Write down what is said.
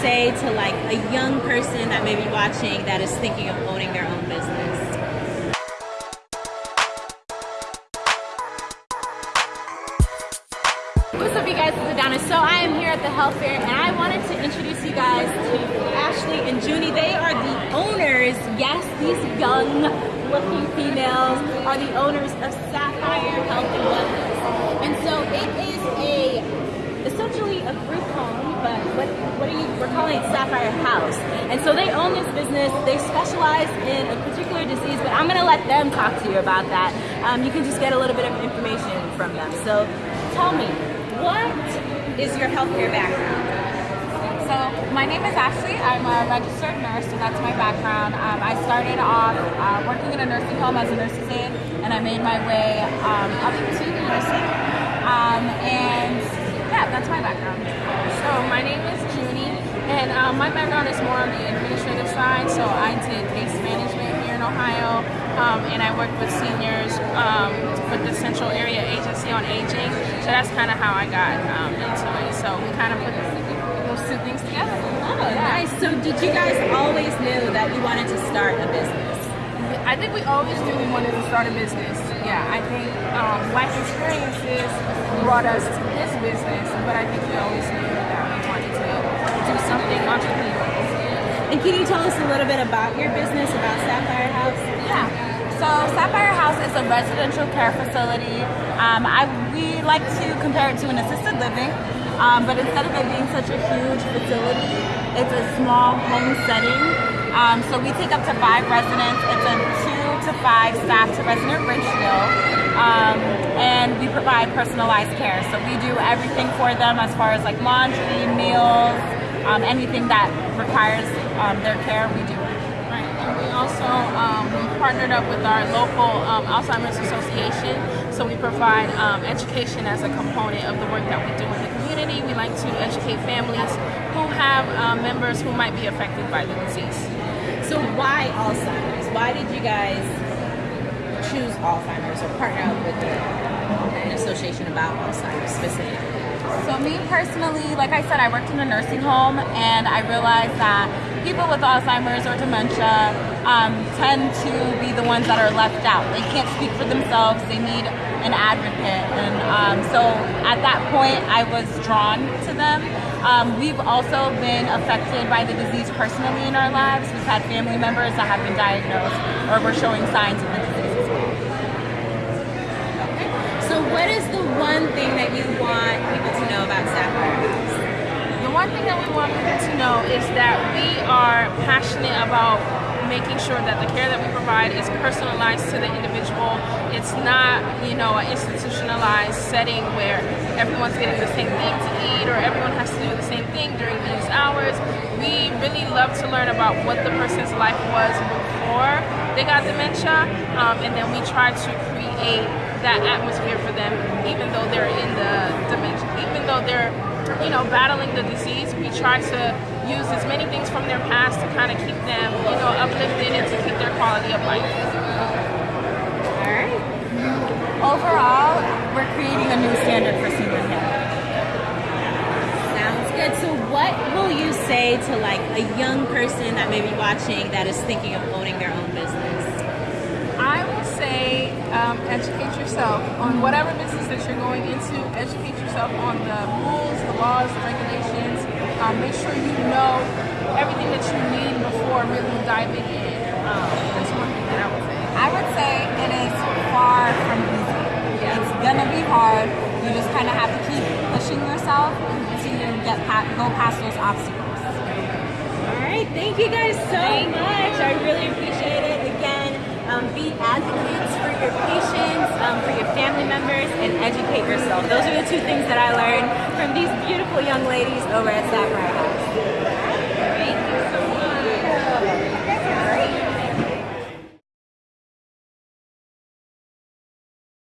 say to like a young person that may be watching that is thinking of owning their own business? What's up, you guys? Is Adonis. So I am here at the health fair, and I wanted to introduce you guys to Ashley and Junie. They are the owners. Yes, these young-looking females are the owners of Sapphire Health and Wellness. And so it is a essentially a group home, but what what are you? We're calling it Sapphire House. And so they own this business. They specialize in a particular disease, but I'm gonna let them talk to you about that. Um, you can just get a little bit of information from them. So tell me, what is your healthcare background? So my name is Ashley. I'm a registered nurse, so that's my background. Um, I started off uh, working in a nursing home as a nurse's aide, and I made my way um, up to nursing. Um, and yeah, that's my background. So my name is Junie, and um, my background is more on the administrative side. So I did case management here in Ohio, um, and I worked with seniors um, with the Central Area Agency on Aging. So that's kind of how I got um, into it. So we kind of put those two things together. Oh, nice. So did you guys always know that you wanted to start a business? I think we always knew we wanted to start a business. Yeah, I think um, life experiences brought us to this business, but I think we always knew that we wanted to do something entrepreneurial. And can you tell us a little bit about your business, about Sapphire House? Yeah. So Sapphire House is a residential care facility. Um, I we like to compare it to an assisted living, um, but instead of it being such a huge facility, it's a small home setting. Um, so we take up to five residents. It's a two to five staff to resident ratio. Um, and we provide personalized care. So we do everything for them as far as like laundry, meals, um, anything that requires um, their care, we do. Right. And we also um, we partnered up with our local um, Alzheimer's Association. So we provide um, education as a component of the work that we do in the community. We like to educate families who have um, members who might be affected by the disease. So why Alzheimer's? Why did you guys choose Alzheimer's or partner up with an association about Alzheimer's specifically? So me personally, like I said, I worked in a nursing home and I realized that people with Alzheimer's or dementia um, tend to be the ones that are left out. They can't speak for themselves. They need an advocate. And um, so at that point, I was drawn to them. Um, we've also been affected by the disease personally in our lives. We've had family members that have been diagnosed or were showing signs of the disease as well. So what is the one thing that you want people to know about Sapphire The one thing that we want people to know is that we are passionate about making sure that the care that we provide is personalized to the individual. It's not, you know, an institutionalized setting where everyone's getting the same thing to eat or everyone has to do the same thing during these hours. We really love to learn about what the person's life was before they got dementia, um, and then we try to create that atmosphere for them, even though they're in the dementia, even though they're, you know, battling the disease. We try to use as many things from their past to kind of keep them, you know, uplifted and to keep their quality of life. All right. Overall, we're creating a new standard for senior care. Sounds good. So what will you say to like a young person that may be watching that is thinking of owning their own business? I will say um, educate yourself on whatever business that you're going into. Educate yourself on the rules, the laws, the regulations. Um, make sure you know everything that you need before really diving in. Um, that's one thing that I would say. I would say it is far from easy. It's gonna be hard. You just kind of have to keep pushing yourself until you get pa- go past those obstacles. All right. Thank you guys so much. I really appreciate it. Um, be advocates for your patients, um, for your family members, and educate yourself. Those are the two things that I learned from these beautiful young ladies over at Sapphire House.